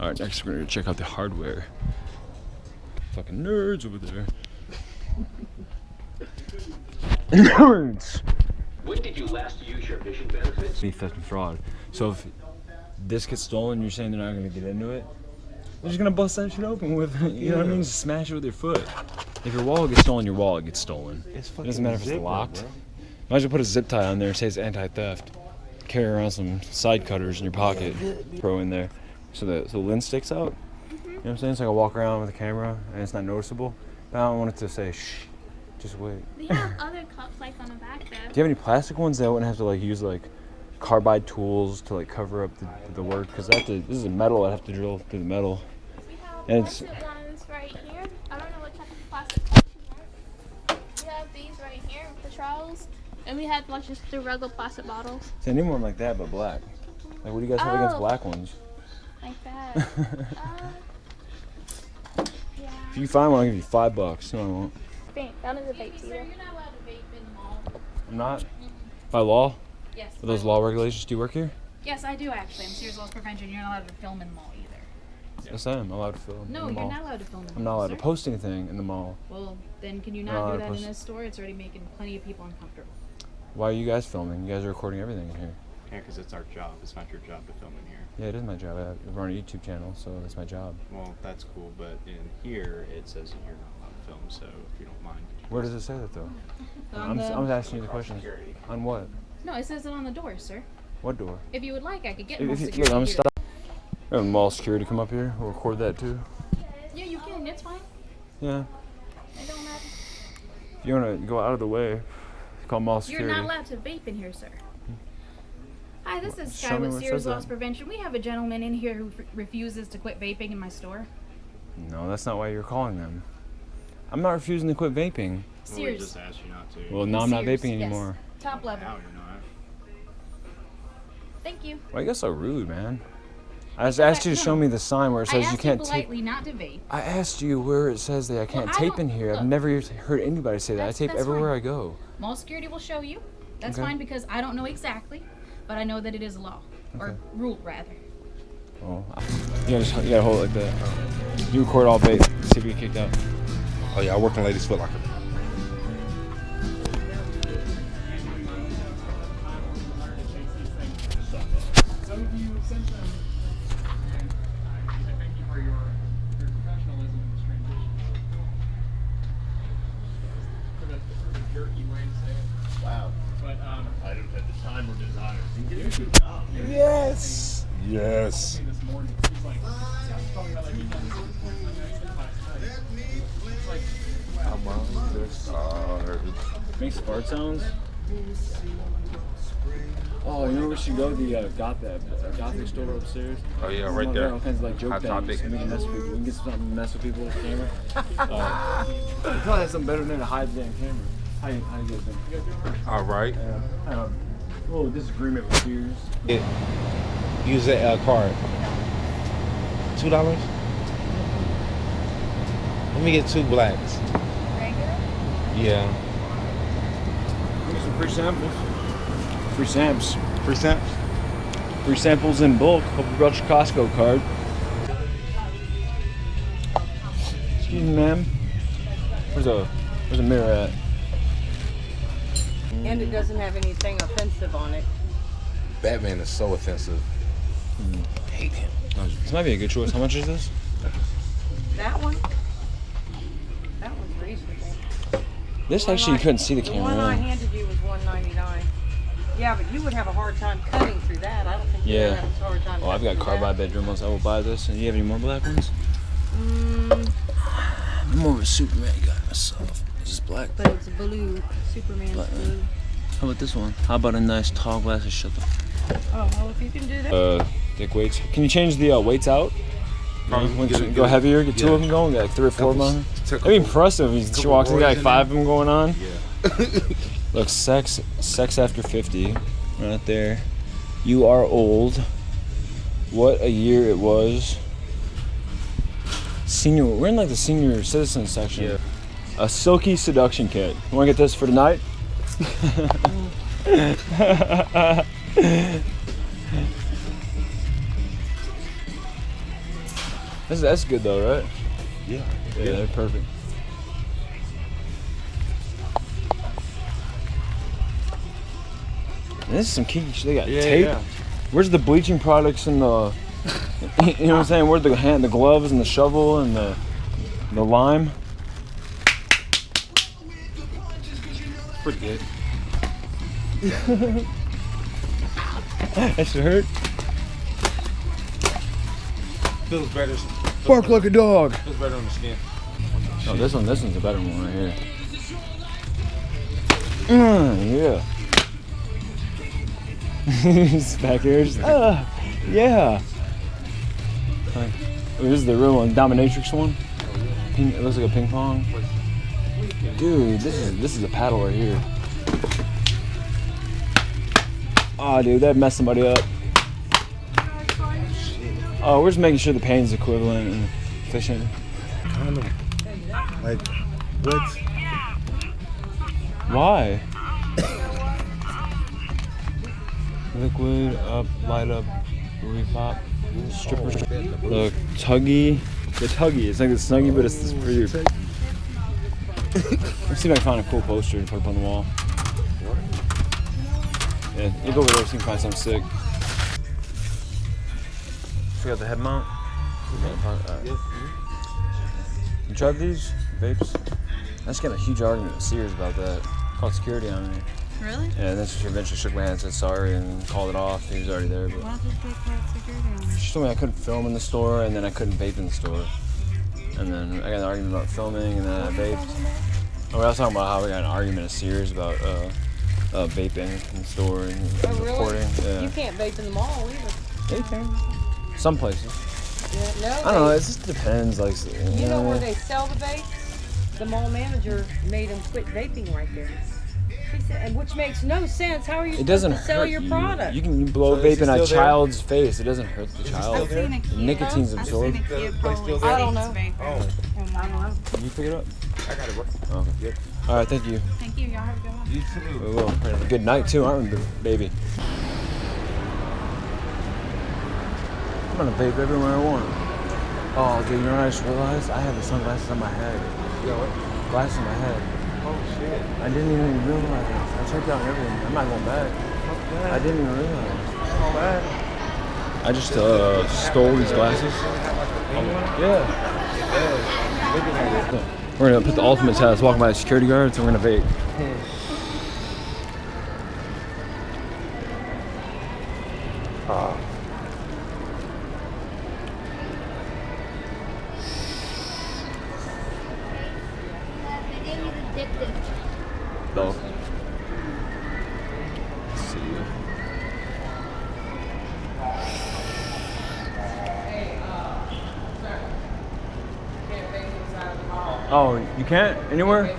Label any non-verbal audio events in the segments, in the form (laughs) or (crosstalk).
All right, next we're gonna check out the hardware. Fucking nerds over there. nerds. When did you last use your mission benefits? Be theft and fraud. So if this gets stolen, you're saying they're not gonna get into it? They're just gonna bust that shit open with, (laughs) you know what I mean? Just smash it with your foot. If your wallet gets stolen, your wallet gets stolen. It's It doesn't matter if it's locked. Imagine put a zip tie on there, and say it's anti-theft. Carry around some side cutters in your pocket, throw in there, so the so the lens sticks out. Mm-hmm. You know what I'm saying? So I can walk around with the camera and it's not noticeable. But I don't want it to say shh. Just wait. They (laughs) have other cups like on the back there. Do you have any plastic ones that I wouldn't have to like use like carbide tools to like cover up the, the work? Because I have to. This is a metal. I have to drill through the metal. We have And it's- ones right here. I don't know what type of plastic cups you want. We have these right here with the trowels. And we have like just the regular plastic bottles. See, I need one like that, but black. Like, what do you guys have against Oh. black ones? Like that. uh, yeah. If you find one, I'll give you five bucks. No, I won't. Think. None of the vapes either. I'm not. By law? Yes. Are those law regulations? Do you work here? Yes, I do actually. I'm Sears Loss Prevention. You're not allowed to film in the mall either. Yes, I am. allowed to film. No, in the you're mall. not allowed to film in the I'm not allowed to post anything in the mall. Well, then can you Not not do to that in this store? It's already making plenty of people uncomfortable. Why are you guys filming? You guys are recording everything in here. Yeah, because it's our job. It's not your job to film in here. Yeah, it is my job. I run a YouTube channel, so that's my job. Well, that's cool, but in here it says that you're not allowed to film. So if you don't mind, could you Where does it say that though? (laughs) I'm, the- I'm asking you the question. On what? No, it says it on the door, sir. What door? If you would like, I could get If, mall if you, security. look, I'm here. stop. We have mall security come up here. We'll record that too. Yeah, you can. It's fine. Yeah. It don't matter. If you wanna go out of the way, call mall security. You're not allowed to vape in here, sir. Hi, this is Show Sky me with where Sears Loss. Prevention. We have a gentleman in here who f- refuses to quit vaping in my store. No, that's not why you're calling them. I'm not refusing to quit vaping. Well, we just asked you not to. Well, now I'm not Sears, vaping yes. anymore. Top level. Now you're not. Thank you. Why are you guys so rude, man? I just asked you to show me the sign where it says you can't you tape. politely not to vape. I asked you where it says that I can't I tape don't- in here. I've never heard anybody say that. I That's- tape everywhere fine. I go. Mall security will show you. That's Okay. fine because I don't know exactly, but I know that it is a law or rule rather. Oh, you gotta, just- you gotta hold it like that. You record all vape. See if you get kicked out. Oh yeah, I work in Ladies Foot Locker. It's Yes. I'm on the stars. Makes fart sounds. Oh, you know where we should go? The uh, got that uh, gothic store upstairs. Oh yeah, Some right there. All kinds of like joke Hot topic. We can mess with people. We can get something to mess with people with the camera. (laughs) uh, we probably have something better than to hide the damn camera. How you, how you guys doing? All right. Uh, a little disagreement with Sears. It, use that uh, card. Two dollars. Let me get two blacks. Yeah. Get some free samples. Free samples. Free stamps. Free samples in bulk. Hope you brought your Costco card. Excuse me, ma'am. Where's a where's a mirror at? And it doesn't have anything offensive on it. Batman is so offensive. Hate him. This might be a good choice. How much is this? That one? That one's reasonable. This One actually you couldn't see the The one I camera. handed you was one ninety nine. Yeah, but you would have a hard time cutting through that. I don't think you Yeah. would have a hard time. Oh, I've got cutting through carbide bedroom ones. I will buy this. And you have any more black ones? Mm, (sighs) I'm more of a Superman guy myself. This is black. but it's blue. Superman's Black. blue. How about this one? How about a nice tall glass of shut Oh, well, if you can do that. uh, dick weights. Can you change the uh, weights out? Probably When get you go get heavier, get two yeah. of them going, get like three or four of Couple- them. t- That'd be impressive. He couple walks in, got like five of them going on. Yeah. (laughs) Look, sex, sex after 50, right there. You are old. What a year it was. Senior, we're in like the senior citizen section. Yeah. A silky seduction kit. You want to get this for tonight? (laughs) That's, that's good though, right? Yeah. Yeah, they're perfect. And this is some kinky shit. They got Yeah, tape. yeah. Where's the bleaching products and the, (laughs) you know what I'm saying? Where's the hand, the gloves and the shovel and the, the lime? Pretty good. (laughs) That should hurt. Feels better. Bark like a dog. Feels better on the skin. Oh, this one, this one's a better one right here. Mm, yeah. He's (laughs) back here. Just, uh, yeah. Like, oh, this is the real one, dominatrix one. Ping, it looks like a ping pong. Dude, this is this is a paddle right here. Oh, dude, that messed somebody up. Oh, we're just making sure the pain's equivalent and efficient. Kind of like what? Why? Liquid up, light up, repop, stripper. The tuggy, the tuggy. It's like the Snuggie, but it's this pretty. (laughs) Let's see if I can find a cool poster to put up on the wall. Yeah, you go over there, see if you can find something sick. Forgot the head mount. Alright. You tried these vapes? I just got a huge argument with Sears about that. Called security on me. Really? Yeah, and then she eventually shook my hand and said sorry and called it off. He was already there, but Why did they call security on me? she told me I couldn't film in the store and then I couldn't vape in the store. And then I got an argument about filming and then I vaped. I was talking about how we got an argument at Sears about uh, uh, vaping in the store and Oh, really? recording. Yeah. You can't vape in the mall either. Vaping. Some places. Yeah, no. I don't know. It just depends. Like, You know where they sell the vapes? The mall manager made them quit vaping right there. He said, which makes no sense. How are you It doesn't to sell hurt your you. product? You can blow So vape in a still there? child's face. It doesn't hurt the child. I've seen. Nicotine's absorbed. seen a kid The place probably still there? I don't know. vaping. Oh, And I. Can you pick it up? I got it. bro. Okay. Oh. Yep. All right. Thank you. Thank you. Y'all have a good one. You too. We will. Good night too, aren't we, baby? I'm gonna vape everywhere I want. Oh, dude, you know what I just realized? I have the sunglasses on my head. You got what? Glasses on my head. Oh shit. I didn't even realize. I checked out everything. I'm not going back. I didn't even realize. I just uh, stole these glasses. Yeah. We're gonna put the ultimate test, walking by the security guards, and we're gonna vape. No. Oh, you can't anywhere?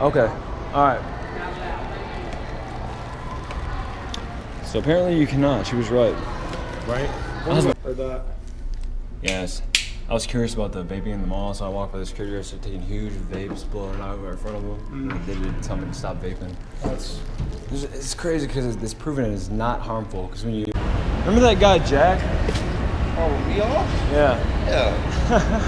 Okay. All right. So apparently you cannot. She was right. Right? I was- Or the. Yes. I was curious about the vaping in the mall, so I walked by the security started taking huge vapes, blowing it out right in front of them. And mm. they didn't tell me to stop vaping. That's. It's, it's crazy because it's, it's proven it is not harmful. Because when you remember that guy Jack? Oh, we all? Yeah. Yeah. (laughs)